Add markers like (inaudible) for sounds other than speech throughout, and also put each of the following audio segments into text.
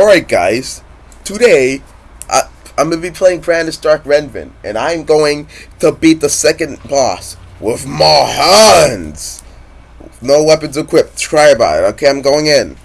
Alright guys, today I, I'm going to be playing Brandish Dark Revenant, and I'm going to beat the second boss with my hands. No weapons equipped, try about it. Okay, I'm going in.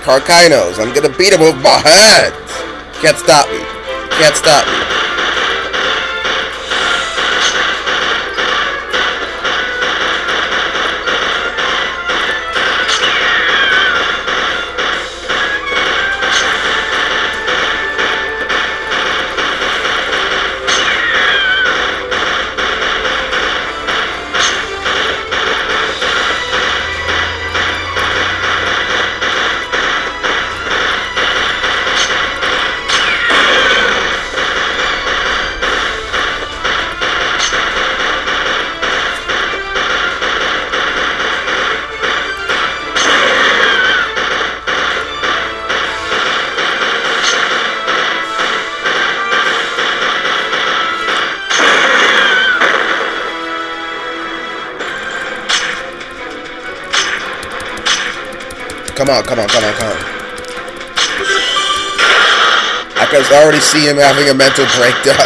Carcinos. I'm gonna beat him with my head. Can't stop me. Can't stop me. Come on, come on, come on, come on. I can already see him having a mental breakdown. (laughs)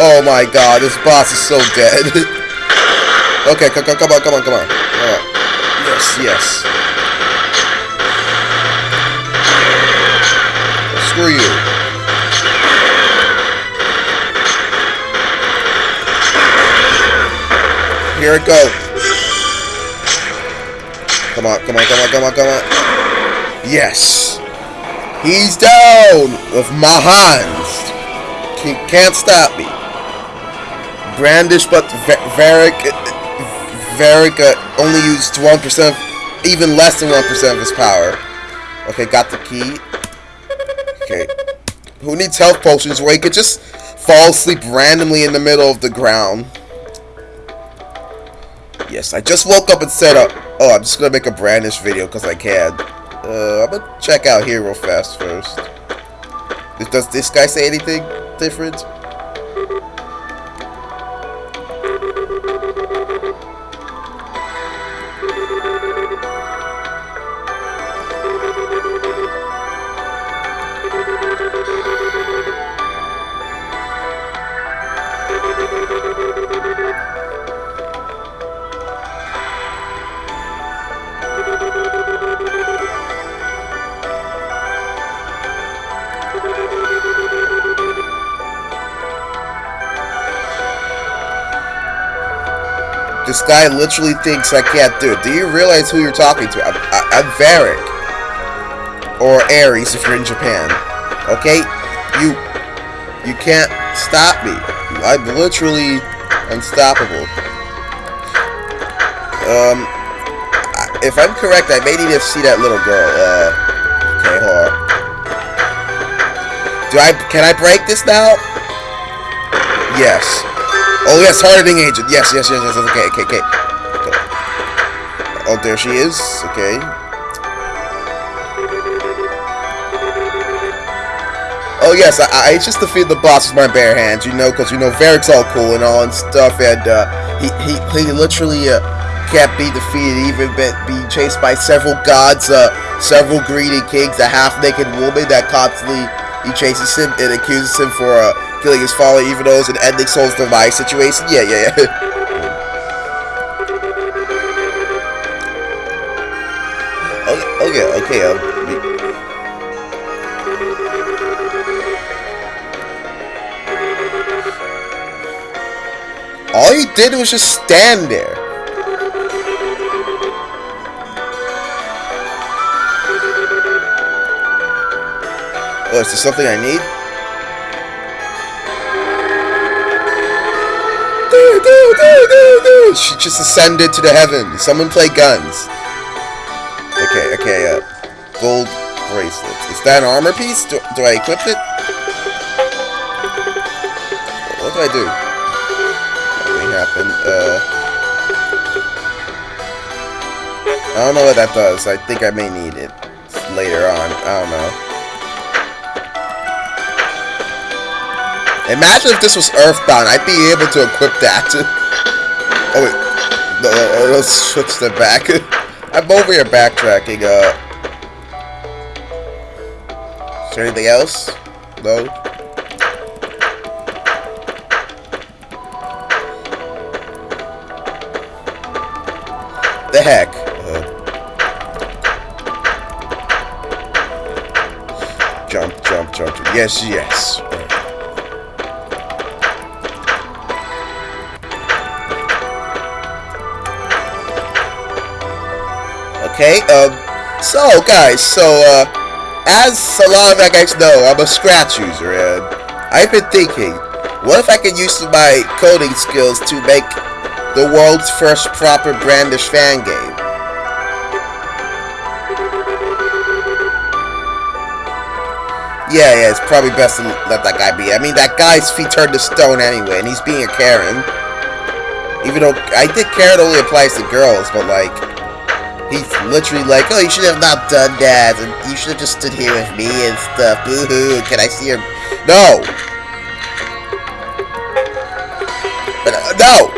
oh my god, this boss is so dead. (laughs) okay, come, on, come on, come on, come on. Yes, yes. Screw you. Here it goes. Come on, come on, come on, come on, come on. Yes. He's down with my hands. He Can't stop me. Brandish, but Varik, Varik uh, only used 1%, even less than 1% of his power. Okay, got the key. Okay. Who needs health potions where he could just fall asleep randomly in the middle of the ground? Yes, I just woke up and set up. Oh, I'm just gonna make a Brandish video because I can. Uh, I'm gonna check out here real fast first. Does this guy say anything different? This guy literally thinks I can't do it. Do you realize who you're talking to? I'm, I, am Varik. Or Ares if you're in Japan. Okay? You you can't stop me. I'm literally unstoppable. Um, if I'm correct, I may need to see that little girl. Uh, okay, hold on. Do I, can I break this now? Yes. Oh, yes, hardening agent. Yes, yes, yes, yes. Okay, okay, okay. Oh, there she is. Okay. Oh, yes, I, I just defeated the boss with my bare hands, you know, because, you know, Varik's all cool and all and stuff, and, uh, he, he, he literally, uh, can't be defeated, even be, be chased by several gods, uh, several greedy kings, a half-naked woman that constantly, he chases him and accuses him for, uh, killing his father, even though it's an ending Souls Demise situation. Yeah, yeah, yeah. (laughs) okay, okay, okay. Um, All he did was just stand there. Oh, is there something I need? She just ascended to the heavens. Someone play guns. Okay, okay, uh, gold bracelets. Is that an armor piece? Do, do I equip it? What do I do? Nothing happened. Uh, I don't know what that does. I think I may need it later on. I don't know. Imagine if this was Earthbound. I'd be able to equip that. (laughs) oh, wait. No, let's switch that back. (laughs) I'm over here backtracking. Uh, is there anything else? No? The heck? Uh, jump, jump, jump. Yes, yes. Okay, um, so guys, so, uh, as a lot of you guys know, I'm a Scratch user, and I've been thinking, what if I could use my coding skills to make the world's first proper Brandish fan game? Yeah, yeah, it's probably best to let that guy be. I mean, that guy's feet turned to stone anyway, and he's being a Karen. Even though, I think Karen only applies to girls, but like, He's literally like, oh, you should have not done that, and you should have just stood here with me and stuff. Boo-hoo, can I see your... No! Uh, no!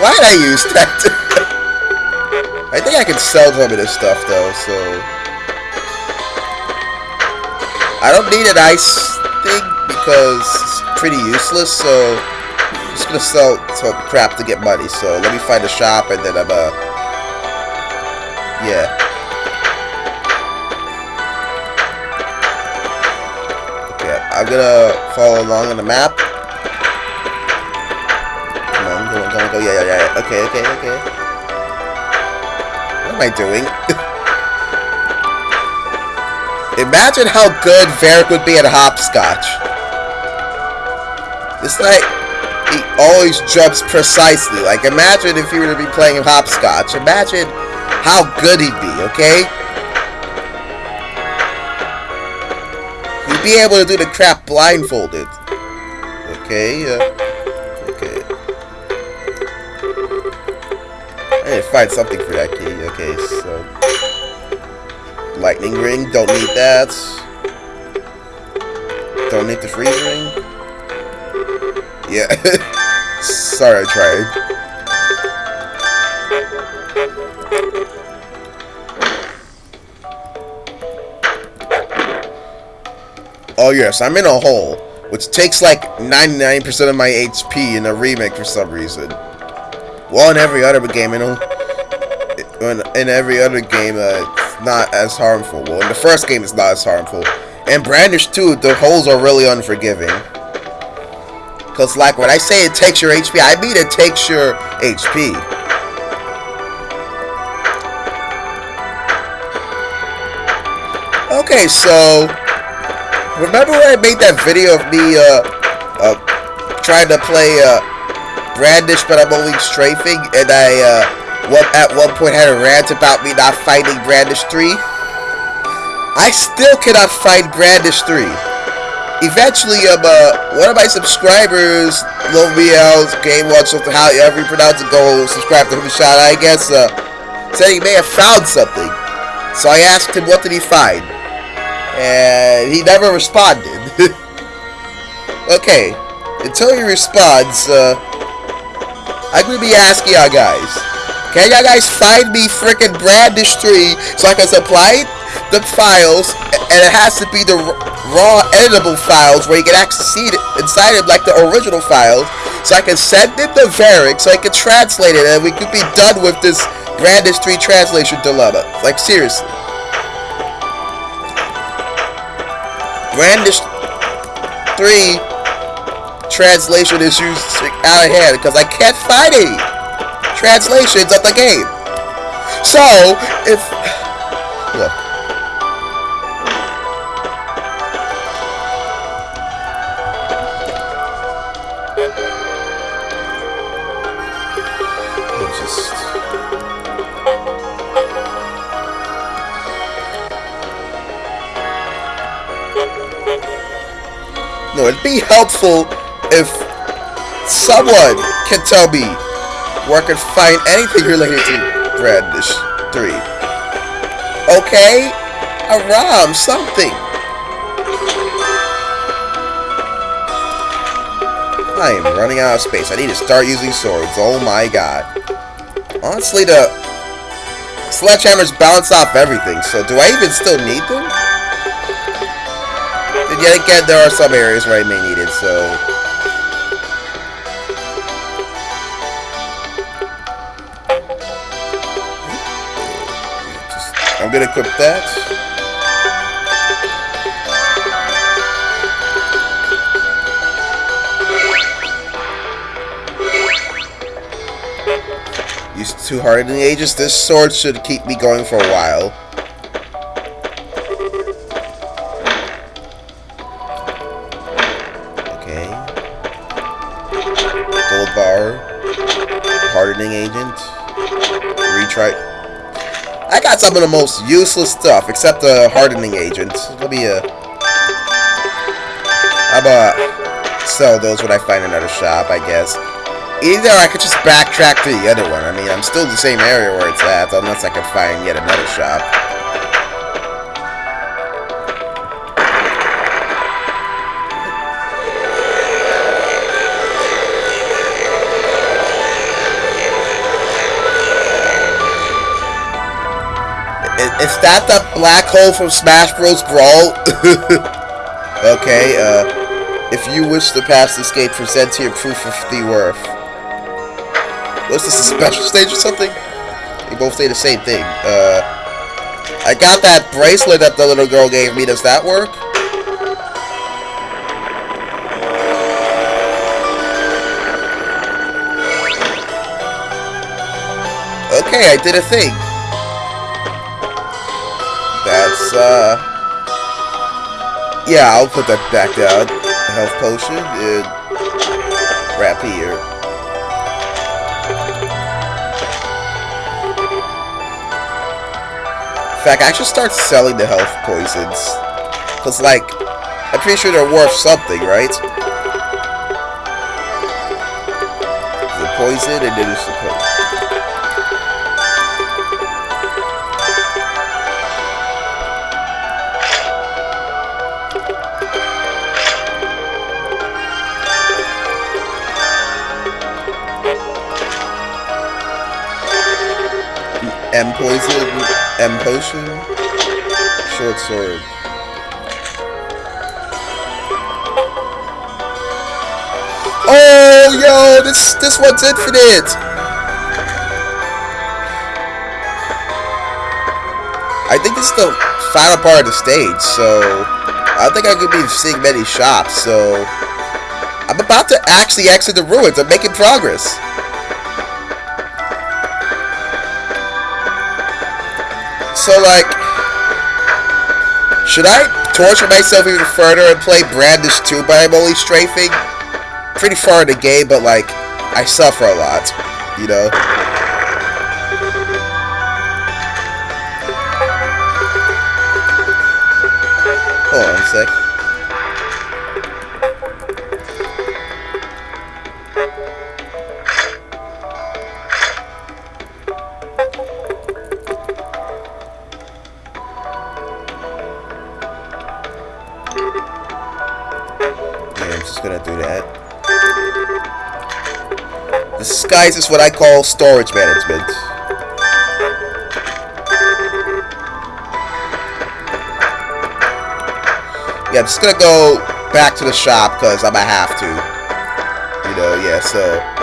Why did I use that? (laughs) I think I can sell some of this stuff, though, so... I don't need an ice thing, because it's pretty useless, so... I'm just gonna sell some crap to get money, so let me find a shop, and then I'm, uh... Yeah. Okay, I'm gonna follow along on the map. Come on, come on, come on, go. Yeah, yeah, yeah. Okay, okay, okay. What am I doing? (laughs) Imagine how good Varik would be at hopscotch. It's like he always jumps precisely. Like, imagine if you were to be playing hopscotch. Imagine how good he'd be, okay? He'd be able to do the crap blindfolded. Okay, uh, okay. I need to find something for that key. Okay, so... Lightning ring, don't need that. Don't need the freeze ring. Yeah. (laughs) Sorry, I tried. Oh yes, I'm in a hole, which takes like 99% of my HP in a remake for some reason. Well, in every other game, you know, in, in every other game, uh, it's not as harmful. Well, in the first game, it's not as harmful. And Brandish 2, the holes are really unforgiving. Because, like, when I say it takes your HP, I mean it takes your HP. Okay, so Remember when I made that video of me, uh, uh, trying to play, uh, Brandish, but I'm only strafing, and I, uh, at one point had a rant about me not fighting Brandish 3? I still cannot fight Brandish 3. Eventually, um, uh, one of my subscribers, Loviel's Game Watch, something, however you pronounce it, go subscribe to him, shout out, I guess, uh, said he may have found something. So I asked him, what did he find? And he never responded. (laughs) okay, until he responds, uh, I'm gonna be asking y'all guys, can y'all guys find me freaking Brandish 3 so I can supply the files, and it has to be the raw editable files where you can see it inside it like the original files, so I can send it to Varik so I can translate it and we could be done with this Brandish 3 translation dilemma. Like, seriously. Brandish 3 translation issues out of hand because I can't find translations of the game. So, if... (sighs) Look. It'd be helpful if someone can tell me where I can find anything related to Brandish 3. Okay? A ROM, something. I am running out of space. I need to start using swords. Oh my god. Honestly, the sledgehammers bounce off everything, so do I even still need them? Yet again, there are some areas where I may need it, so... I'm gonna equip that. Used two hardening ages, This sword should keep me going for a while. Retry. I got some of the most useless stuff, except the hardening agent. Let me, uh... How about sell those when I find another shop, I guess. Either I could just backtrack to the other one. I mean, I'm still the same area where it's at, unless I can find yet another shop. Is that the black hole from Smash Bros. Brawl? (laughs) okay, uh, if you wish to pass this escape, present your proof of the worth. What's this, a special stage or something? They both say the same thing. Uh, I got that bracelet that the little girl gave me. Does that work? Okay, I did a thing. Uh... Yeah, I'll put that back down. Health potion. And... Rapier. In fact, I should start selling the health poisons. Because, like, I'm pretty sure they're worth something, right? The poison and then it's the poison. M poison, M potion, short sword. Oh, yo, this this one's infinite. I think this is the final part of the stage, so I don't think I could be seeing many shops. So I'm about to actually exit the ruins. I'm making progress. So, like, should I torture myself even further and play Brandish 2 but I'm only strafing? Pretty far in the game, but, like, I suffer a lot, you know? Disguise is what I call storage management. Yeah, I'm just gonna go back to the shop because I might have to. You know, yeah, so.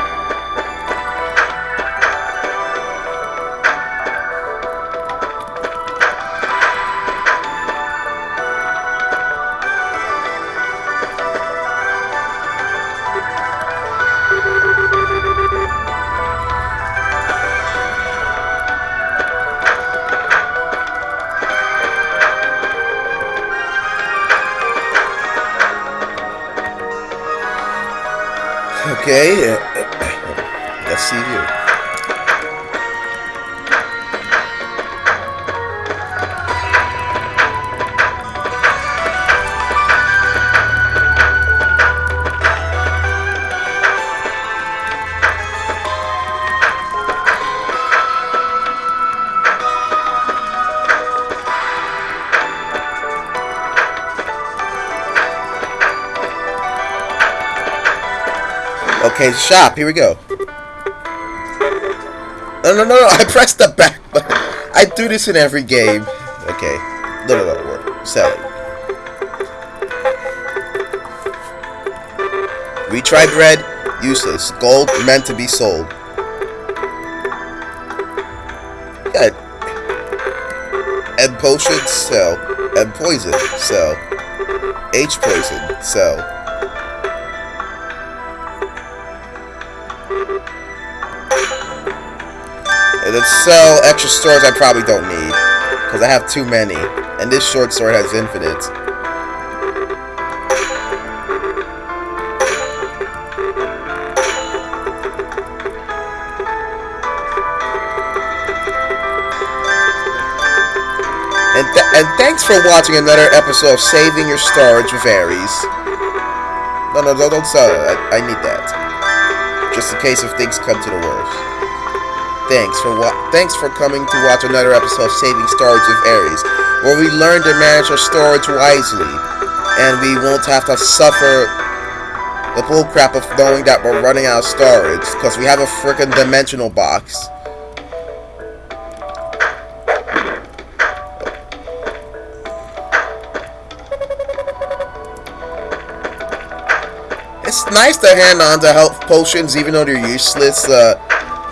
Okay, shop. Here we go. No, no, no, no. (laughs) I pressed the back button. I do this in every game. Okay. No, no, no. Work. Selling. Retry bread. Useless. Gold meant to be sold. Got And potions. Sell. And poison. Sell. H poison. Sell. Sell extra swords I probably don't need. Because I have too many. And this short sword has infinite. And, th and thanks for watching another episode of Saving Your Storage with Ares. No, no, no, don't sell it. I, I need that. Just in case if things come to the worst. Thanks for thanks for coming to watch another episode of Saving Storage with Ares, where we learn to manage our storage wisely, and we won't have to suffer the bullcrap of knowing that we're running out of storage because we have a freaking dimensional box. It's nice to hand on to health potions even though they're useless. Uh,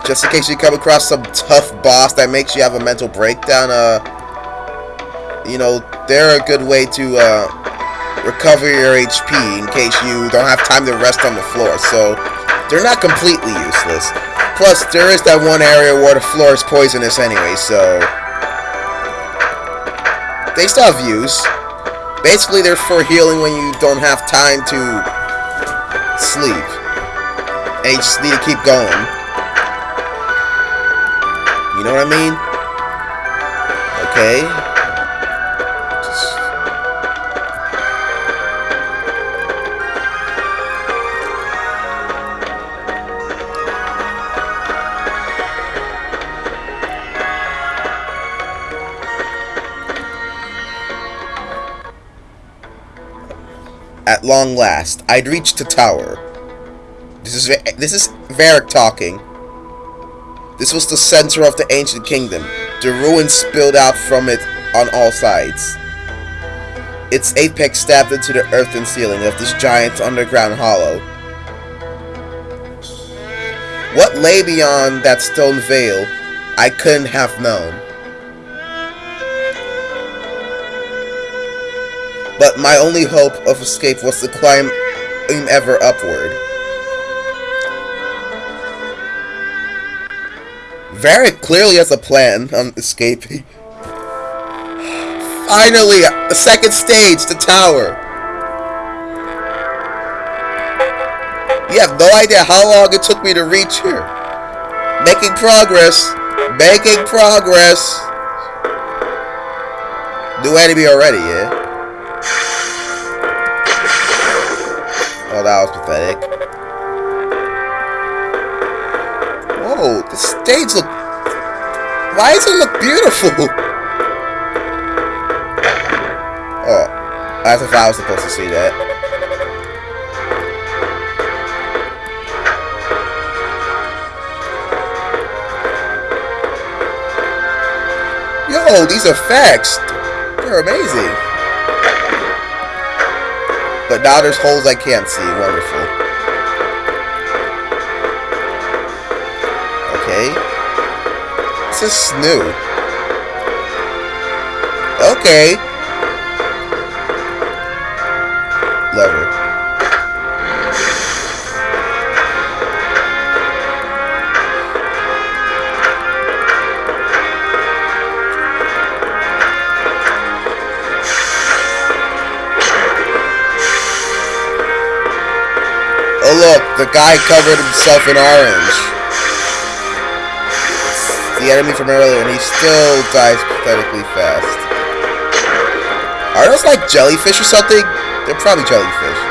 just in case you come across some tough boss that makes you have a mental breakdown, uh, you know, they're a good way to, uh, recover your HP in case you don't have time to rest on the floor, so they're not completely useless. Plus, there is that one area where the floor is poisonous anyway, so... They still have use. Basically, they're for healing when you don't have time to sleep. And you just need to keep going. Know what I mean? Okay. At long last, I'd reached the tower. This is this is Varik talking. This was the center of the ancient kingdom. The ruins spilled out from it on all sides. Its apex stabbed into the earthen ceiling of this giant underground hollow. What lay beyond that stone veil, I couldn't have known. But my only hope of escape was to climb ever upward. Varik clearly has a plan on escaping. Finally, the second stage, the tower. You have no idea how long it took me to reach here. Making progress. Making progress. New enemy already, yeah? (sighs) Oh, that was pathetic. Stage look... Why does it look beautiful? (laughs) Oh, as if I was supposed to see that. Yo, these effects, they're amazing. But now there's holes I can't see. Wonderful. This is new. Okay. Lever. Oh look, the guy covered himself in orange. The enemy from earlier, and he still dies pathetically fast. Are those like jellyfish or something? They're probably jellyfish.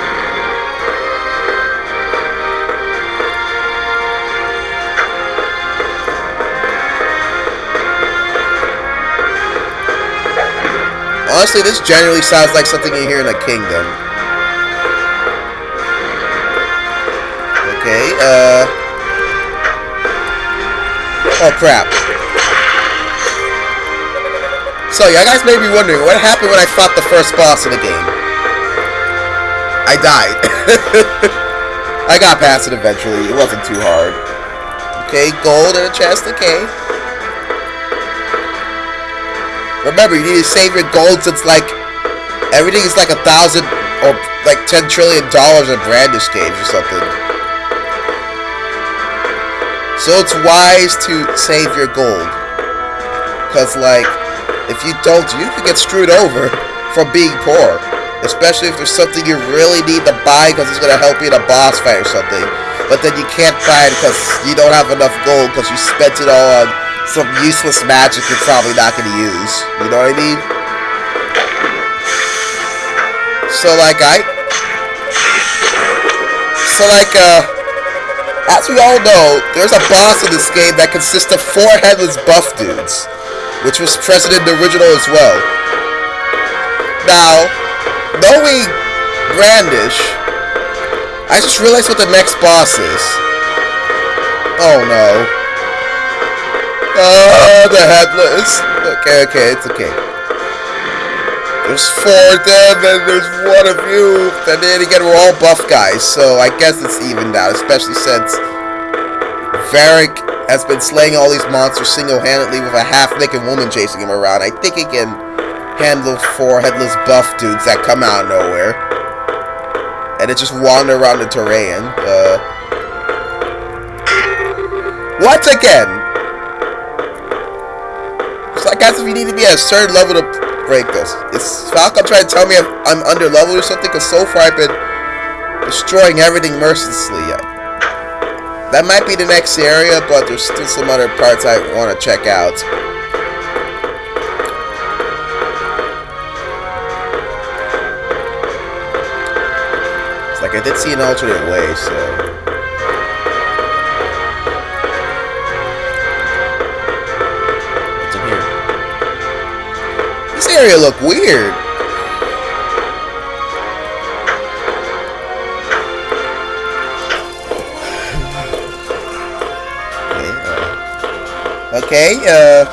Honestly, this generally sounds like something you hear in a kingdom. Okay, uh... Oh, crap. So, you guys may be wondering, what happened when I fought the first boss in the game? I died. (laughs) I got past it eventually. It wasn't too hard. Okay, gold and a chest, okay. Remember, you need to save your gold since, like, everything is like a thousand or like ten trillion dollars in Brandish games or something. So it's wise to save your gold. Because, like, if you don't, you can get screwed over from being poor. Especially if there's something you really need to buy because it's going to help you in a boss fight or something. But then you can't buy it because you don't have enough gold because you spent it all on some useless magic you're probably not going to use. You know what I mean? So like I... So like, uh... As we all know, there's a boss in this game that consists of four headless buff dudes. Which was present in the original as well. Now, knowing Brandish, I just realized what the next boss is. Oh no. Oh, the headless. Okay, okay, it's okay. There's four of them, and there's one of you. And then again, we're all buff guys, so I guess it's evened out, especially since Varik has been slaying all these monsters single-handedly with a half-naked woman chasing him around. I think he can handle four headless buff dudes that come out of nowhere. And it just wander around the terrain. Uh, once again, so I guess if you need to be at a certain level to break this. Is Falcom trying to tell me I'm under level or something? Because so far I've been destroying everything mercilessly. That might be the next area, but there's still some other parts I want to check out. It's like I did see an alternate way, so... It's weird. This area look weird. Okay, uh...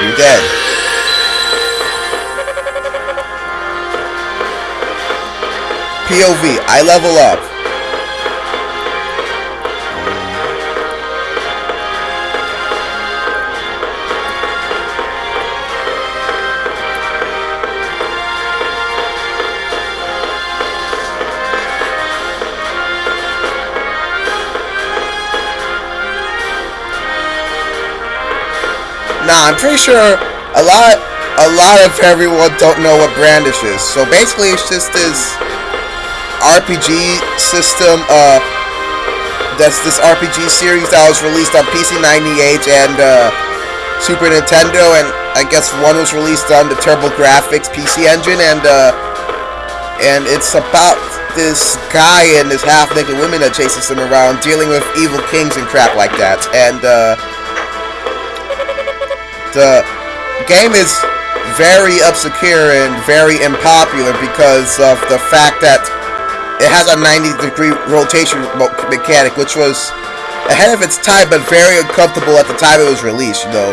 You're dead. POV, I level up. Nah, I'm pretty sure a lot a lot of everyone don't know what Brandish is. So basically it's just this RPG system. Uh, that's this RPG series that was released on PC 98 and uh, Super Nintendo, and I guess one was released on the TurboGrafx PC engine, and uh, and it's about this guy and this half-naked woman that chases him around, dealing with evil kings and crap like that. And uh, the game is very obscure and very unpopular because of the fact that it has a 90 degree rotation mechanic, which was ahead of its time, but very uncomfortable at the time it was released. You know,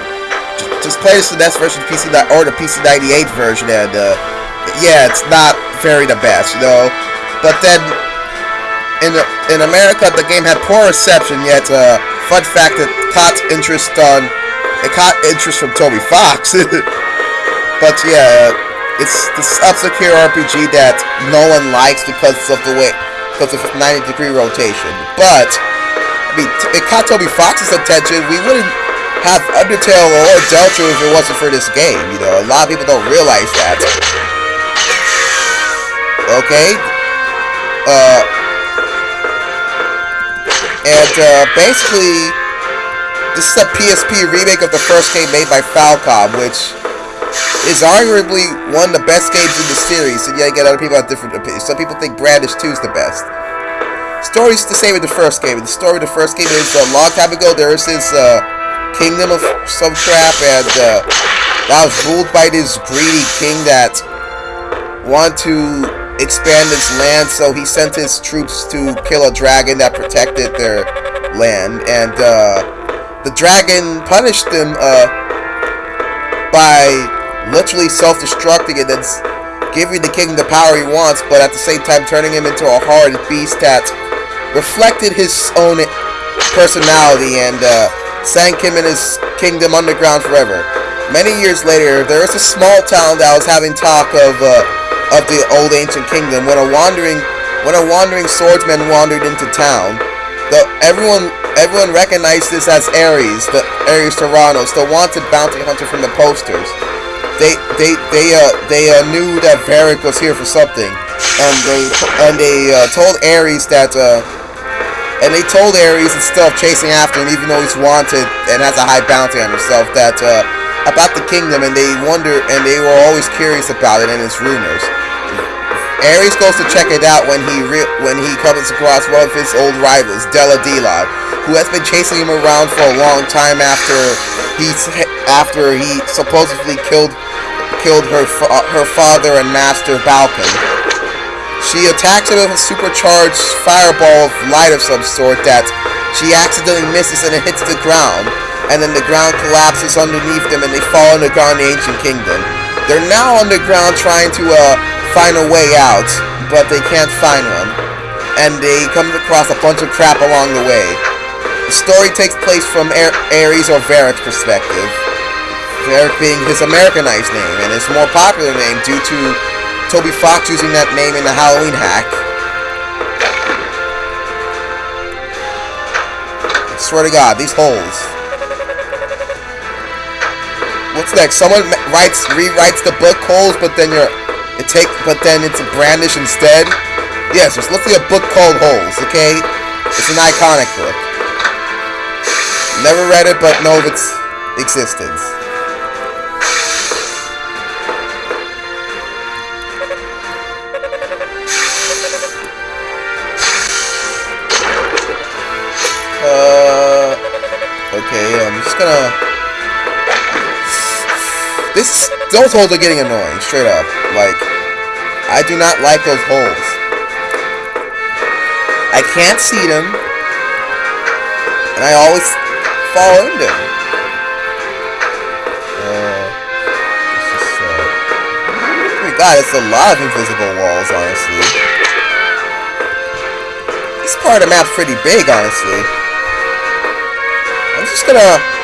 just, play this the NES version, PC or the PC 98 version, and uh, yeah, it's not very the best. You know, but then in in America, the game had poor reception. Yet, uh, fun fact, it caught interest on it caught interest from Toby Fox. (laughs) but yeah it's this obscure RPG that no one likes because of the way, because of 90 degree rotation. But I mean, it caught Toby Fox's attention. We wouldn't have Undertale or Delta if it wasn't for this game. You know, a lot of people don't realize that. Okay. Uh. And uh, basically, this is a PSP remake of the first game made by Falcom, which is arguably one of the best games in the series, and yet again, other people have different opinions. Some people think Brandish 2 is the best. Story's the same with the first game. The story of the first game is a long time ago, there is this uh, kingdom of some crap, and uh, that was ruled by this greedy king that wanted to expand his land, so he sent his troops to kill a dragon that protected their land, and uh, the dragon punished them uh, by literally self-destructing and then giving the king the power he wants, but at the same time turning him into a horrid beast that reflected his own personality and uh, sank him in his kingdom underground forever. Many years later, there was a small town that was having talk of uh, of the old ancient kingdom when a wandering when a wandering swordsman wandered into town. The everyone everyone recognized this as Ares, the Ares Tyrannos, the wanted bounty hunter from the posters. They they they uh they uh, knew that Varik was here for something, and they and they uh, told Ares that uh and they told Ares instead of chasing after him, even though he's wanted and has a high bounty on himself, that uh, about the kingdom, and they wonder and they were always curious about it and its rumors. Ares goes to check it out when he when he comes across one of his old rivals, Dela Delon, who has been chasing him around for a long time after he's after he supposedly killed killed her fa her father and master Balkan. She attacks him with a supercharged fireball of light of some sort that she accidentally misses and it hits the ground. And then the ground collapses underneath them and they fall underground in the ancient kingdom. They're now underground trying to uh, find a way out, but they can't find one. And they come across a bunch of crap along the way. The story takes place from Ares or Varik's perspective. Varik being his Americanized name, and his more popular name due to Toby Fox using that name in the Halloween hack. I swear to God, these holes. What's next? Someone writes, rewrites the book holes, but then you're, it take, but then it's a brandish instead. Yes, there's literally a book called Holes. Okay, it's an iconic book. Never read it, but know of its existence. Uh, Okay, I'm just gonna... This, those holes are getting annoying, straight up. Like, I do not like those holes. I can't see them. And I always fall in them. Oh my god, it's a lot of invisible walls, honestly. This part of the map's pretty big, honestly. I'm just gonna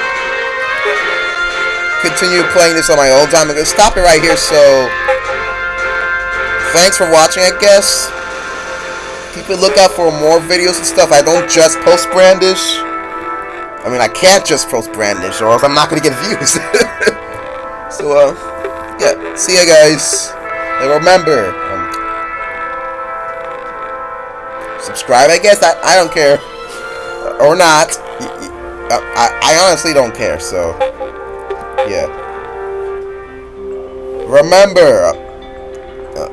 continue playing this on my own time. I'm gonna stop it right here, so thanks for watching, I guess. Keep a lookout for more videos and stuff. I don't just post Brandish. I mean, I can't just post Brandish, or else I'm not gonna get views. (laughs) so, uh, yeah. See ya, guys. And remember, um, subscribe, I guess. I, I don't care. Or not. I, I honestly don't care, so... Yeah. Remember, uh,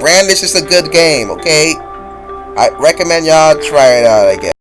Brandish is a good game, okay? I recommend y'all try it out, I guess.